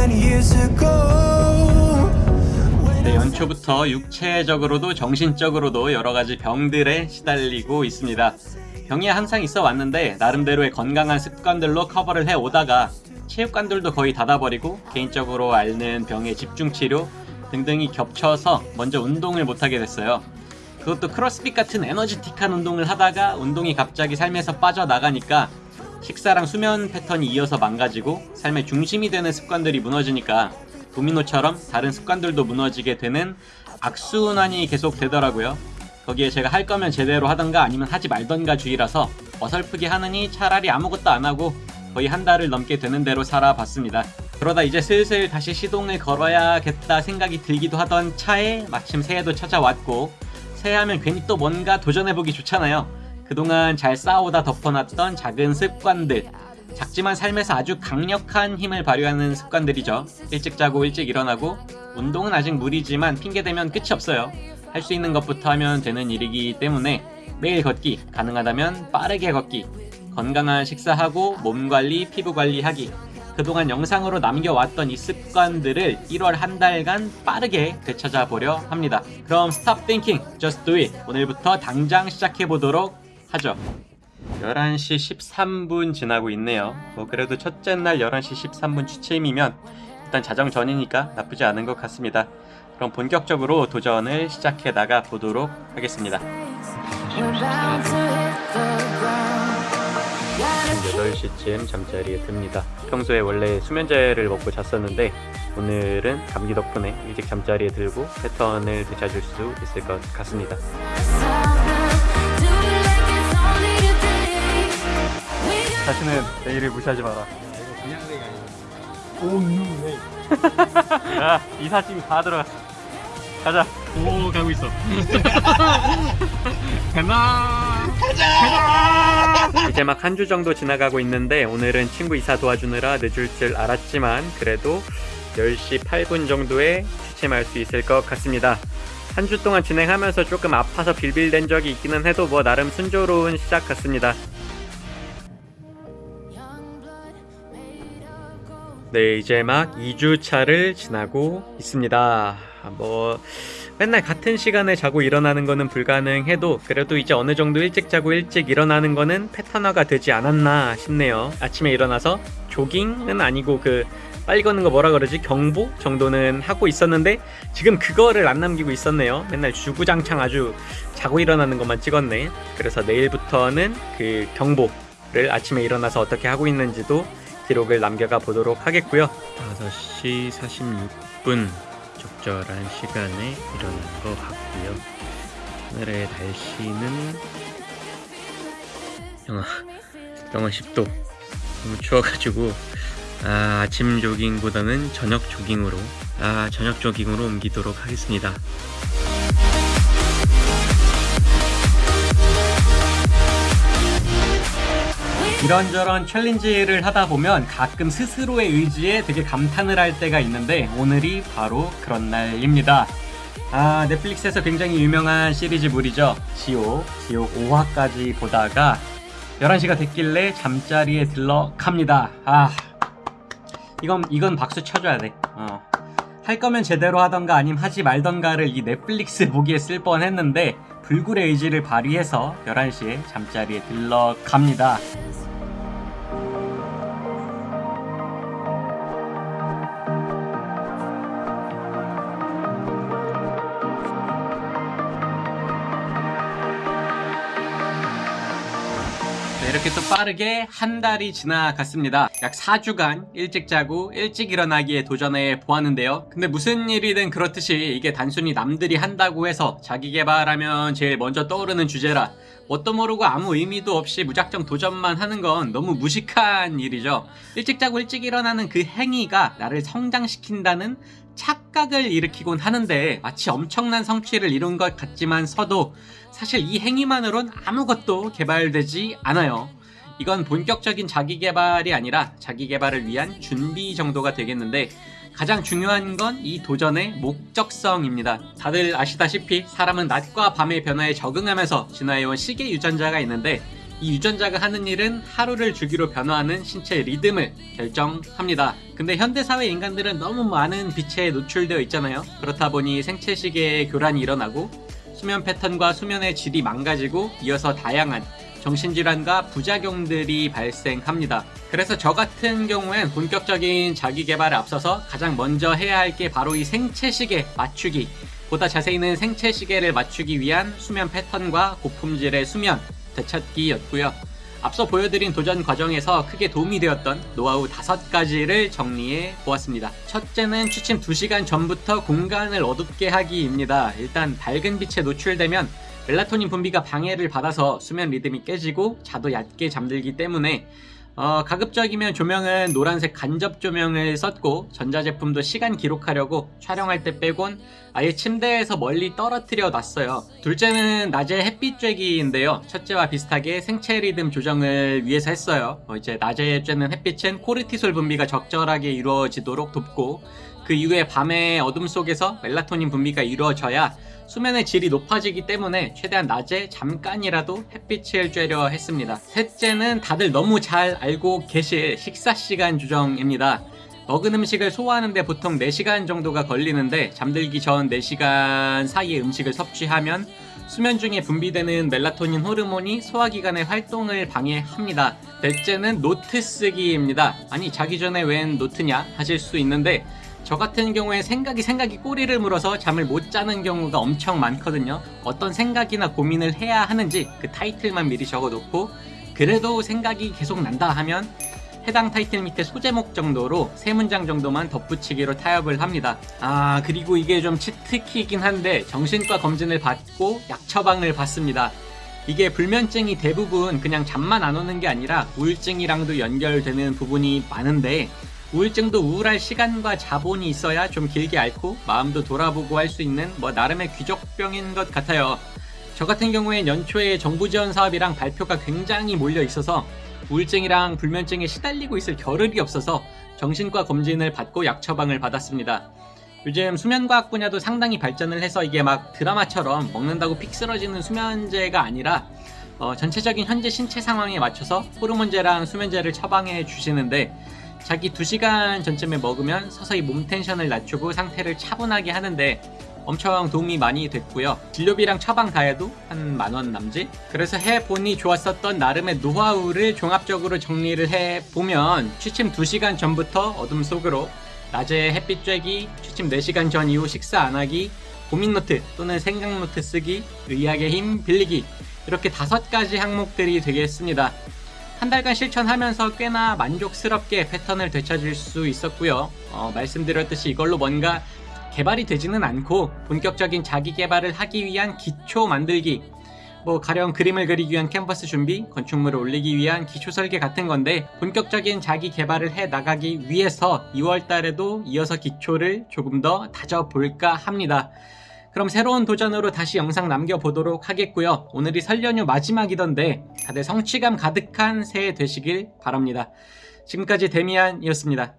20 years ago. 네, 연초부터 육체적으로도 정신적으로도 여러 가지 병들에 시달리고 있습니다. 병이 항상 있어 왔는데 나름대로의 건강한 습관들로 커버를 해 오다가 체육관들도 거의 닫아버리고 개인적으로 앓는 병의 집중 치료 등등이 겹쳐서 먼저 운동을 못하게 됐어요. 그것도 크로스핏 같은 에너지틱한 운동을 하다가 운동이 갑자기 삶에서 빠져나가니까 식사랑 수면 패턴이 이어서 망가지고 삶의 중심이 되는 습관들이 무너지니까 도미노처럼 다른 습관들도 무너지게 되는 악순환이 계속 되더라고요. 거기에 제가 할 거면 제대로 하던가 아니면 하지 말던가 주의라서 어설프게 하느니 차라리 아무것도 안 하고 거의 한 달을 넘게 되는 대로 살아봤습니다. 그러다 이제 슬슬 다시 시동을 걸어야겠다 생각이 들기도 하던 차에 마침 새해도 찾아왔고 새해하면 괜히 또 뭔가 도전해보기 좋잖아요. 그동안 잘 쌓아오다 덮어놨던 작은 습관들 작지만 삶에서 아주 강력한 힘을 발휘하는 습관들이죠. 일찍 자고 일찍 일어나고 운동은 아직 무리지만 핑계대면 끝이 없어요. 할 수 있는 것부터 하면 되는 일이기 때문에 매일 걷기, 가능하다면 빠르게 걷기, 건강한 식사하고 몸 관리, 피부 관리하기. 그동안 영상으로 남겨왔던 이 습관들을 1월 한 달간 빠르게 되찾아 보려 합니다. 그럼 Stop Thinking, Just Do It. 오늘부터 당장 시작해 보도록 하죠. 11시 13분 지나고 있네요. 뭐 그래도 첫째 날 11시 13분 취침이면 일단 자정 전이니까 나쁘지 않은 것 같습니다. 그럼 본격적으로 도전을 시작해 나가 보도록 하겠습니다. We're bound to hit the ground. Gotta keep 8시쯤 잠자리에 듭니다. 평소에 원래 수면제를 먹고 잤었는데 오늘은 감기 덕분에 일찍 잠자리에 들고 패턴을 되찾을 수 있을 것 같습니다. 자신은 내일을 무시하지 마라. 야, 이사짐이 다 들어갔어. 가자. 오, 가고 있어. 가나. 가자. 이제 막 한 주 정도 지나가고 있는데 오늘은 친구 이사 도와주느라 늦을 줄 알았지만 그래도 10시 8분 정도에 취침할 수 있을 것 같습니다. 한 주 동안 진행하면서 조금 아파서 빌빌댄 적이 있기는 해도 뭐 나름 순조로운 시작 같습니다. 네, 이제 막 2주차를 지나고 있습니다. 뭐, 맨날 같은 시간에 자고 일어나는 거는 불가능해도 그래도 이제 어느 정도 일찍 자고 일찍 일어나는 거는 패턴화가 되지 않았나 싶네요. 아침에 일어나서 조깅은 아니고 그 빨리 걷는 거 뭐라 그러지? 경보 정도는 하고 있었는데 지금 그거를 안 남기고 있었네요. 맨날 주구장창 아주 자고 일어나는 것만 찍었네. 그래서 내일부터는 그 경보를 아침에 일어나서 어떻게 하고 있는지도 기록을 남겨가 보도록 하겠고요. 5시 46분 적절한 시간에 일어난 것 같고요. 오늘의 날씨는 영하 영하 10도 너무 추워가지고 아, 아침 조깅보다는 저녁 조깅으로 아 저녁 조깅으로 옮기도록 하겠습니다. 이런저런 챌린지를 하다 보면 가끔 스스로의 의지에 되게 감탄을 할 때가 있는데 오늘이 바로 그런 날입니다. 아, 넷플릭스에서 굉장히 유명한 시리즈물이죠. 지옥, 지옥 5화까지 보다가 11시가 됐길래 잠자리에 들러갑니다. 아, 이건, 이건 박수 쳐줘야 돼. 어. 할 거면 제대로 하던가 아님 하지 말던가를 이 넷플릭스 보기에 쓸 뻔 했는데 불굴의 의지를 발휘해서 11시에 잠자리에 들러갑니다. 이렇게 또 빠르게 한 달이 지나갔습니다. 약 4주간 일찍 자고 일찍 일어나기에 도전해 보았는데요. 근데 무슨 일이든 그렇듯이 이게 단순히 남들이 한다고 해서 자기 개발하면 제일 먼저 떠오르는 주제라 뭣도 모르고 아무 의미도 없이 무작정 도전만 하는 건 너무 무식한 일이죠. 일찍 자고 일찍 일어나는 그 행위가 나를 성장시킨다는 착각을 일으키곤 하는데 마치 엄청난 성취를 이룬 것 같지만 서도 사실 이 행위만으론 아무것도 개발되지 않아요. 이건 본격적인 자기 개발이 아니라 자기 개발을 위한 준비 정도가 되겠는데 가장 중요한 건 이 도전의 목적성입니다. 다들 아시다시피 사람은 낮과 밤의 변화에 적응하면서 진화해온 시계 유전자가 있는데 이 유전자가 하는 일은 하루를 주기로 변화하는 신체 리듬을 결정합니다. 근데 현대사회 인간들은 너무 많은 빛에 노출되어 있잖아요. 그렇다 보니 생체 시계의 교란이 일어나고 수면 패턴과 수면의 질이 망가지고 이어서 다양한 정신질환과 부작용들이 발생합니다. 그래서 저 같은 경우엔 본격적인 자기 개발에 앞서서 가장 먼저 해야 할 게 바로 이 생체 시계 맞추기. 보다 자세히는 생체 시계를 맞추기 위한 수면 패턴과 고품질의 수면 되찾기였고요. 앞서 보여드린 도전 과정에서 크게 도움이 되었던 노하우 다섯 가지를 정리해 보았습니다. 첫째는 취침 2시간 전부터 공간을 어둡게 하기입니다. 일단 밝은 빛에 노출되면 멜라토닌 분비가 방해를 받아서 수면 리듬이 깨지고 자도 얕게 잠들기 때문에 어, 가급적이면 조명은 노란색 간접 조명을 썼고 전자제품도 시간 기록하려고 촬영할 때 빼곤 아예 침대에서 멀리 떨어뜨려 놨어요. 둘째는 낮에 햇빛 쬐기인데요. 첫째와 비슷하게 생체 리듬 조정을 위해서 했어요. 어, 이제 낮에 쬐는 햇빛은 코르티솔 분비가 적절하게 이루어지도록 돕고 그 이후에 밤의 어둠 속에서 멜라토닌 분비가 이루어져야 수면의 질이 높아지기 때문에 최대한 낮에 잠깐이라도 햇빛을 쬐려 했습니다. 셋째는 다들 너무 잘 알고 계실 식사 시간 조정입니다. 먹은 음식을 소화하는데 보통 4시간 정도가 걸리는데 잠들기 전 4시간 사이에 음식을 섭취하면 수면 중에 분비되는 멜라토닌 호르몬이 소화기관의 활동을 방해합니다. 넷째는 노트 쓰기입니다. 아니 자기 전에 웬 노트냐 하실 수 있는데 저 같은 경우에 생각이 생각이 꼬리를 물어서 잠을 못 자는 경우가 엄청 많거든요. 어떤 생각이나 고민을 해야 하는지 그 타이틀만 미리 적어놓고 그래도 생각이 계속 난다 하면 해당 타이틀 밑에 소제목 정도로 세 문장 정도만 덧붙이기로 타협을 합니다. 아 그리고 이게 좀 치트키긴 한데 정신과 검진을 받고 약 처방을 받습니다. 이게 불면증이 대부분 그냥 잠만 안 오는 게 아니라 우울증이랑도 연결되는 부분이 많은데 우울증도 우울할 시간과 자본이 있어야 좀 길게 앓고 마음도 돌아보고 할 수 있는 뭐 나름의 귀족병인 것 같아요. 저 같은 경우에 연초에 정부 지원 사업이랑 발표가 굉장히 몰려 있어서 우울증이랑 불면증에 시달리고 있을 겨를이 없어서 정신과 검진을 받고 약 처방을 받았습니다. 요즘 수면과학 분야도 상당히 발전을 해서 이게 막 드라마처럼 먹는다고 픽 쓰러지는 수면제가 아니라 어, 전체적인 현재 신체 상황에 맞춰서 호르몬제랑 수면제를 처방해 주시는데 자기 2시간 전쯤에 먹으면 서서히 몸 텐션을 낮추고 상태를 차분하게 하는데 엄청 도움이 많이 됐고요. 진료비랑 처방 다 해도 한 만원 남짓? 그래서 해보니 좋았었던 나름의 노하우를 종합적으로 정리를 해보면 취침 2시간 전부터 어둠 속으로 낮에 햇빛 쬐기, 취침 4시간 전 이후 식사 안 하기, 고민 노트 또는 생각 노트 쓰기, 의학의 힘 빌리기 이렇게 다섯 가지 항목들이 되겠습니다. 한 달간 실천하면서 꽤나 만족스럽게 패턴을 되찾을 수 있었고요. 어, 말씀드렸듯이 이걸로 뭔가 개발이 되지는 않고 본격적인 자기 개발을 하기 위한 기초 만들기 뭐 가령 그림을 그리기 위한 캔버스 준비, 건축물을 올리기 위한 기초 설계 같은 건데 본격적인 자기 개발을 해 나가기 위해서 2월 달에도 이어서 기초를 조금 더 다져볼까 합니다. 그럼 새로운 도전으로 다시 영상 남겨보도록 하겠고요. 오늘이 설 연휴 마지막이던데 다들 성취감 가득한 새해 되시길 바랍니다. 지금까지 데미안이었습니다.